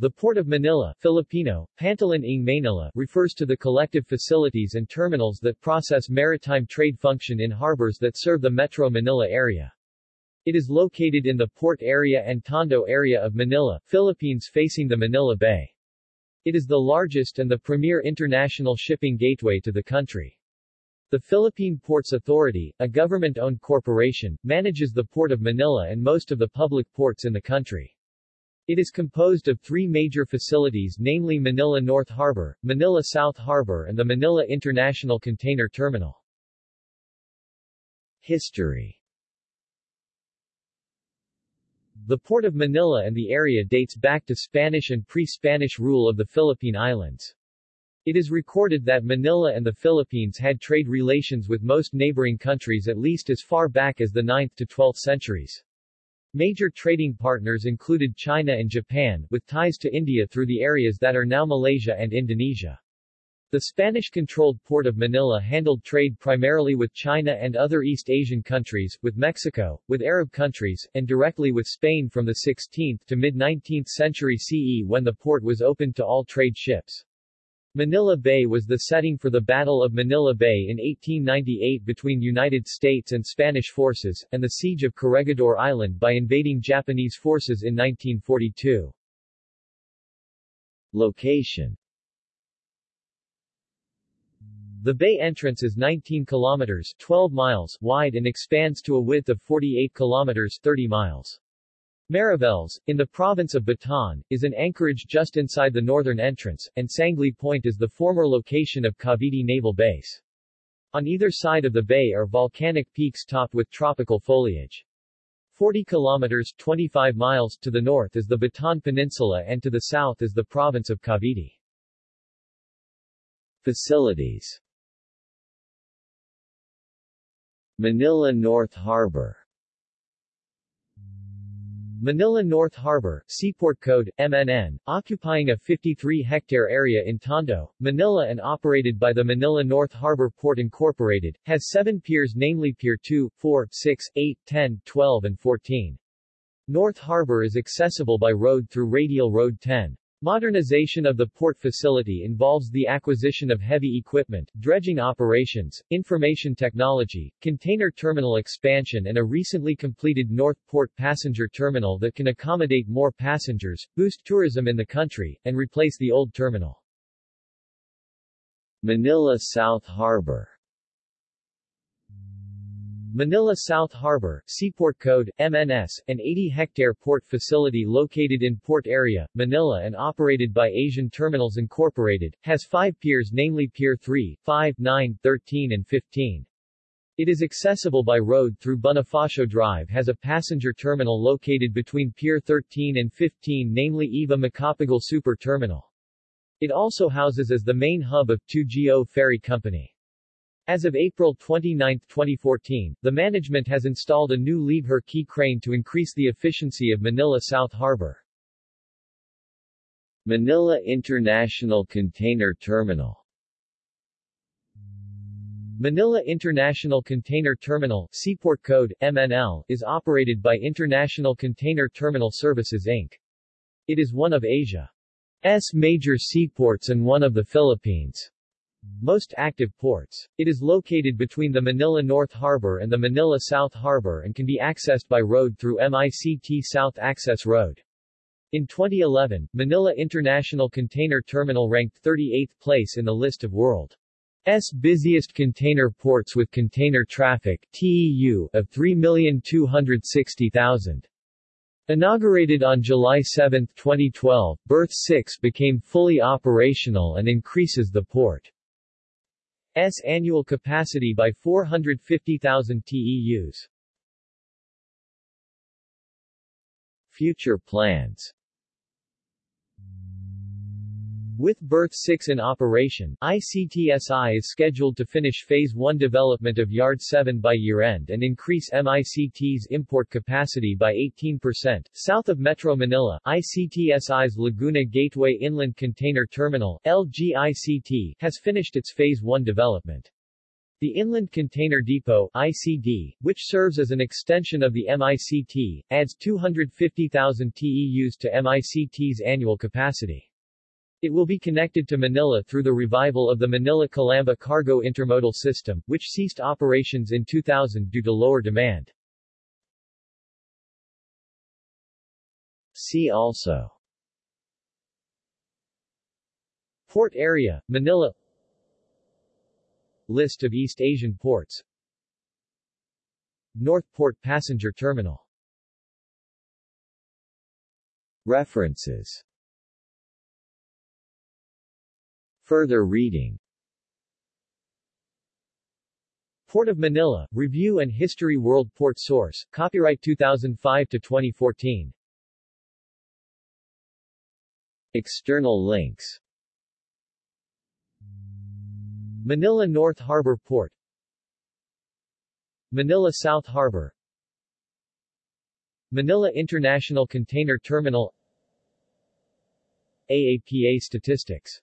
The Port of Manila Filipino, Pantalan ng Manila refers to the collective facilities and terminals that process maritime trade function in harbors that serve the Metro Manila area. It is located in the port area and Tondo area of Manila, Philippines facing the Manila Bay. It is the largest and the premier international shipping gateway to the country. The Philippine Ports Authority, a government-owned corporation, manages the Port of Manila and most of the public ports in the country. It is composed of three major facilities namely Manila North Harbor, Manila South Harbor and the Manila International Container Terminal. History The Port of Manila and the area dates back to Spanish and pre-Spanish rule of the Philippine Islands. It is recorded that Manila and the Philippines had trade relations with most neighboring countries at least as far back as the 9th to 12th centuries. Major trading partners included China and Japan, with ties to India through the areas that are now Malaysia and Indonesia. The Spanish-controlled port of Manila handled trade primarily with China and other East Asian countries, with Mexico, with Arab countries, and directly with Spain from the 16th to mid-19th century CE when the port was opened to all trade ships. Manila Bay was the setting for the Battle of Manila Bay in 1898 between United States and Spanish forces, and the siege of Corregidor Island by invading Japanese forces in 1942. Location the bay entrance is 19 kilometers 12 miles wide and expands to a width of 48 kilometers 30 miles. Mariveles, in the province of Bataan, is an anchorage just inside the northern entrance, and Sangley Point is the former location of Cavite Naval Base. On either side of the bay are volcanic peaks topped with tropical foliage. 40 kilometers 25 miles to the north is the Bataan Peninsula and to the south is the province of Cavite. Facilities Manila North Harbor Manila North Harbor, Seaport Code, MNN, occupying a 53-hectare area in Tondo, Manila and operated by the Manila North Harbor Port Incorporated, has seven piers namely Pier 2, 4, 6, 8, 10, 12 and 14. North Harbor is accessible by road through Radial Road 10. Modernization of the port facility involves the acquisition of heavy equipment, dredging operations, information technology, container terminal expansion and a recently completed North Port passenger terminal that can accommodate more passengers, boost tourism in the country, and replace the old terminal. Manila South Harbor Manila South Harbor, Seaport Code, MNS, an 80-hectare port facility located in port area, Manila and operated by Asian Terminals Incorporated, has five piers namely Pier 3, 5, 9, 13 and 15. It is accessible by road through Bonifacio Drive has a passenger terminal located between Pier 13 and 15 namely Eva Macapagal Super Terminal. It also houses as the main hub of 2GO Ferry Company. As of April 29, 2014, the management has installed a new Liebherr quay crane to increase the efficiency of Manila South Harbor. Manila International Container Terminal Manila International Container Terminal Seaport Code, MNL, is operated by International Container Terminal Services Inc. It is one of Asia's major seaports and one of the Philippines' most active ports. It is located between the Manila North Harbor and the Manila South Harbor and can be accessed by road through MICT South Access Road. In 2011, Manila International Container Terminal ranked 38th place in the list of world's busiest container ports with container traffic TEU of 3,260,000. Inaugurated on July 7, 2012, Berth 6 became fully operational and increases the port S annual capacity by 450,000 TEUs. Future plans with Berth 6 in operation, ICTSI is scheduled to finish Phase 1 development of Yard 7 by year-end and increase MICT's import capacity by 18%. South of Metro Manila, ICTSI's Laguna Gateway Inland Container Terminal LGICT, has finished its Phase 1 development. The Inland Container Depot ICD, which serves as an extension of the MICT, adds 250,000 TEUs to MICT's annual capacity. It will be connected to Manila through the revival of the Manila-Calamba cargo intermodal system, which ceased operations in 2000 due to lower demand. See also Port area, Manila List of East Asian ports North Port Passenger Terminal References Further reading. Port of Manila, Review and History World Port Source, copyright 2005-2014 External links. Manila North Harbor Port. Manila South Harbor. Manila International Container Terminal. AAPA statistics